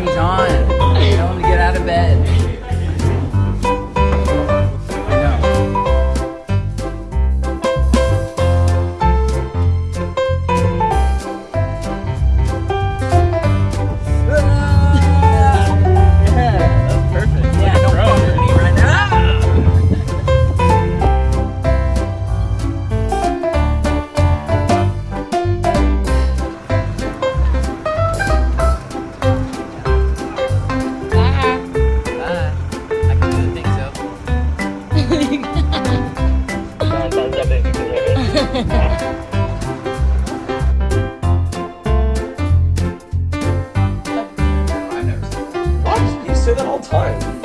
Strings on. I've never that. What? You say that all the time.